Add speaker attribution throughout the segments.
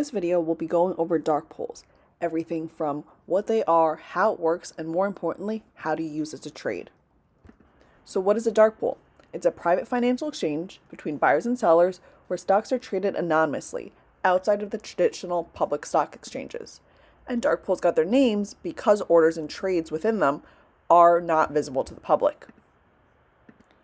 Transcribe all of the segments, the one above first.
Speaker 1: this video, we'll be going over dark pools, everything from what they are, how it works, and more importantly, how to use it to trade. So what is a dark pool? It's a private financial exchange between buyers and sellers where stocks are traded anonymously outside of the traditional public stock exchanges. And dark pools got their names because orders and trades within them are not visible to the public.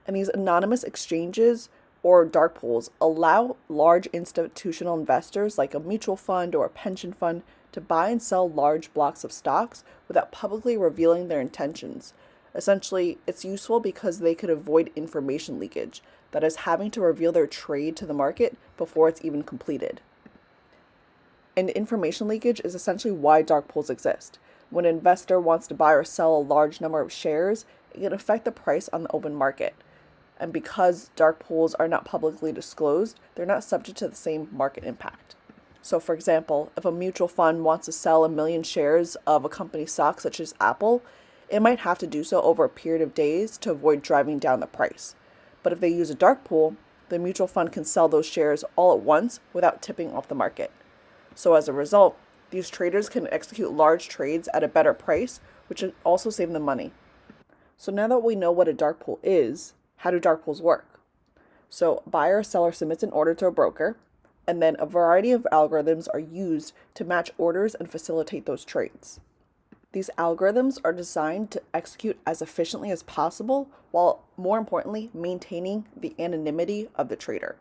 Speaker 1: And these anonymous exchanges or dark pools allow large institutional investors like a mutual fund or a pension fund to buy and sell large blocks of stocks without publicly revealing their intentions. Essentially, it's useful because they could avoid information leakage, that is, having to reveal their trade to the market before it's even completed. And information leakage is essentially why dark pools exist. When an investor wants to buy or sell a large number of shares, it can affect the price on the open market. And because dark pools are not publicly disclosed, they're not subject to the same market impact. So, for example, if a mutual fund wants to sell a million shares of a company stock, such as Apple, it might have to do so over a period of days to avoid driving down the price. But if they use a dark pool, the mutual fund can sell those shares all at once without tipping off the market. So, as a result, these traders can execute large trades at a better price, which also save them money. So, now that we know what a dark pool is, how do dark pools work? So, buyer or seller submits an order to a broker, and then a variety of algorithms are used to match orders and facilitate those trades. These algorithms are designed to execute as efficiently as possible while, more importantly, maintaining the anonymity of the trader.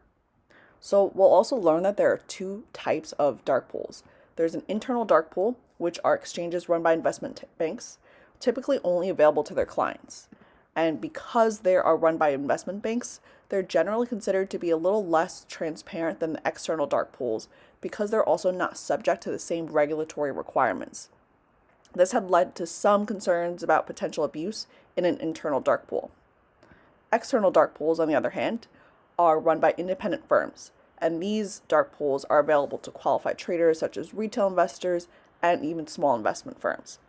Speaker 1: So, we'll also learn that there are two types of dark pools. There's an internal dark pool, which are exchanges run by investment banks, typically only available to their clients. And because they are run by investment banks, they're generally considered to be a little less transparent than the external dark pools because they're also not subject to the same regulatory requirements. This had led to some concerns about potential abuse in an internal dark pool. External dark pools, on the other hand, are run by independent firms, and these dark pools are available to qualified traders such as retail investors and even small investment firms.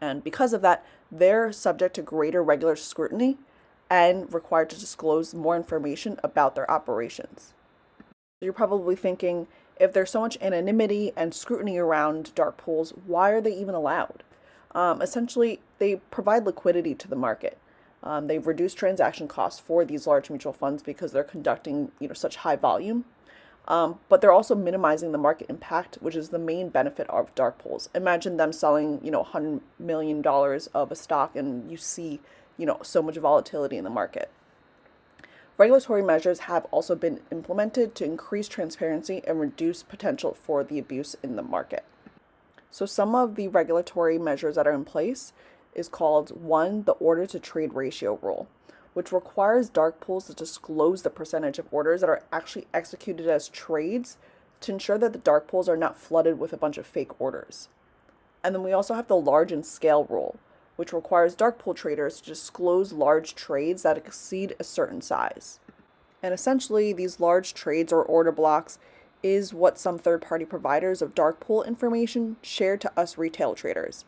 Speaker 1: And because of that, they're subject to greater regular scrutiny and required to disclose more information about their operations. You're probably thinking, if there's so much anonymity and scrutiny around dark pools, why are they even allowed? Um, essentially, they provide liquidity to the market. Um, they've reduced transaction costs for these large mutual funds because they're conducting you know such high volume. Um, but they're also minimizing the market impact, which is the main benefit of dark pools. Imagine them selling, you know, $100 million of a stock and you see, you know, so much volatility in the market. Regulatory measures have also been implemented to increase transparency and reduce potential for the abuse in the market. So some of the regulatory measures that are in place is called one, the order to trade ratio rule which requires dark pools to disclose the percentage of orders that are actually executed as trades to ensure that the dark pools are not flooded with a bunch of fake orders. And then we also have the large in scale rule, which requires dark pool traders to disclose large trades that exceed a certain size. And essentially, these large trades or order blocks is what some third party providers of dark pool information share to us retail traders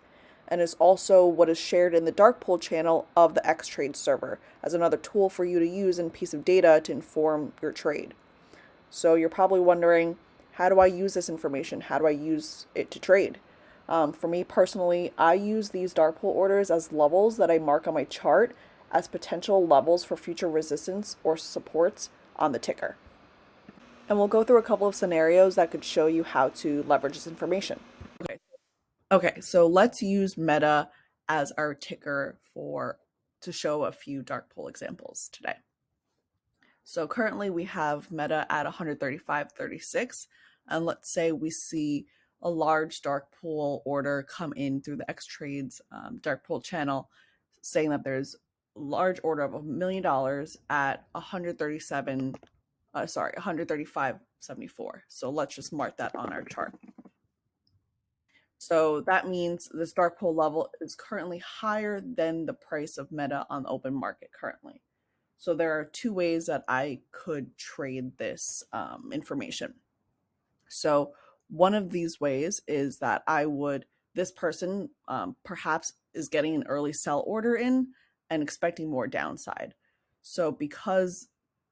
Speaker 1: and is also what is shared in the dark pool channel of the Xtrade server as another tool for you to use and piece of data to inform your trade. So you're probably wondering, how do I use this information? How do I use it to trade? Um, for me personally, I use these dark pool orders as levels that I mark on my chart as potential levels for future resistance or supports on the ticker. And we'll go through a couple of scenarios that could show you how to leverage this information. Okay, so let's use Meta as our ticker for to show a few dark pool examples today. So currently we have Meta at 135.36, and let's say we see a large dark pool order come in through the Xtrade's um, dark pool channel, saying that there's a large order of a million dollars at 137, uh, sorry, 135.74. So let's just mark that on our chart. So that means this dark pool level is currently higher than the price of Meta on the open market currently. So there are two ways that I could trade this um, information. So one of these ways is that I would, this person um, perhaps is getting an early sell order in and expecting more downside. So because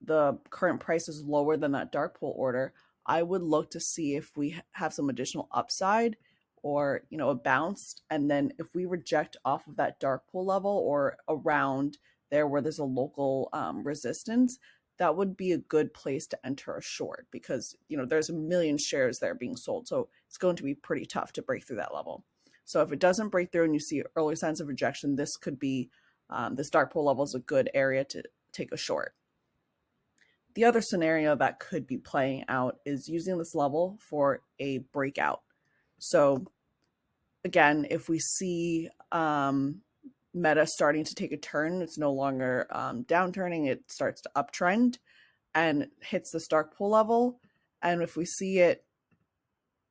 Speaker 1: the current price is lower than that dark pool order, I would look to see if we have some additional upside or, you know, a bounce. And then if we reject off of that dark pool level or around there where there's a local um, resistance, that would be a good place to enter a short because, you know, there's a million shares there being sold. So it's going to be pretty tough to break through that level. So if it doesn't break through and you see early signs of rejection, this could be, um, this dark pool level is a good area to take a short. The other scenario that could be playing out is using this level for a breakout. So again, if we see um, meta starting to take a turn, it's no longer um, downturning, it starts to uptrend and hits this dark pool level. And if we see it,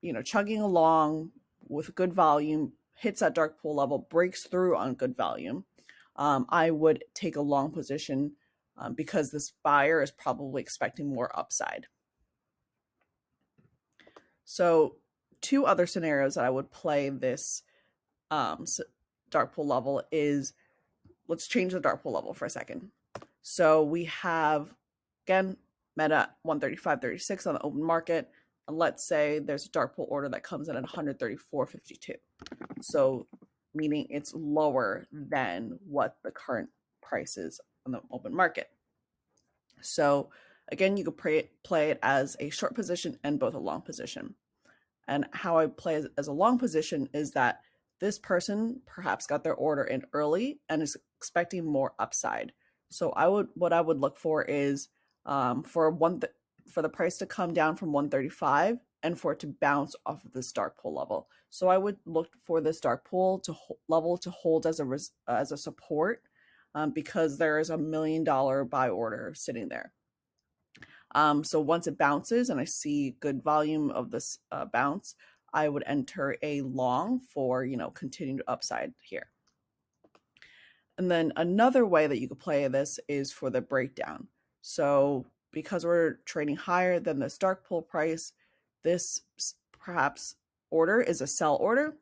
Speaker 1: you know, chugging along, with good volume, hits that dark pool level, breaks through on good volume, um, I would take a long position um, because this buyer is probably expecting more upside. So two other scenarios that I would play this um, dark pool level is, let's change the dark pool level for a second. So we have, again, Meta 135.36 on the open market And let's say there's a dark pool order that comes in at 134.52. So meaning it's lower than what the current price is on the open market. So again, you could play, play it as a short position and both a long position. And how I play as, as a long position is that this person perhaps got their order in early and is expecting more upside. So I would what I would look for is um, for one th for the price to come down from 135 and for it to bounce off of this dark pool level. So I would look for this dark pool to level to hold as a as a support um, because there is a million dollar buy order sitting there. Um, so once it bounces and I see good volume of this uh, bounce, I would enter a long for you know continued upside here. And then another way that you could play this is for the breakdown. So because we're trading higher than this dark pool price, this perhaps order is a sell order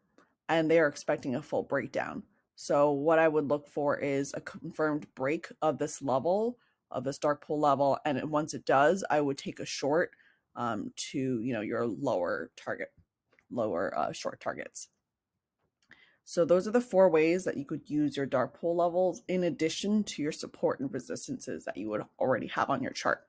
Speaker 1: and they are expecting a full breakdown. So what I would look for is a confirmed break of this level, of this dark pool level. And once it does, I would take a short um, to, you know, your lower target, lower uh, short targets. So those are the four ways that you could use your dark pool levels in addition to your support and resistances that you would already have on your chart.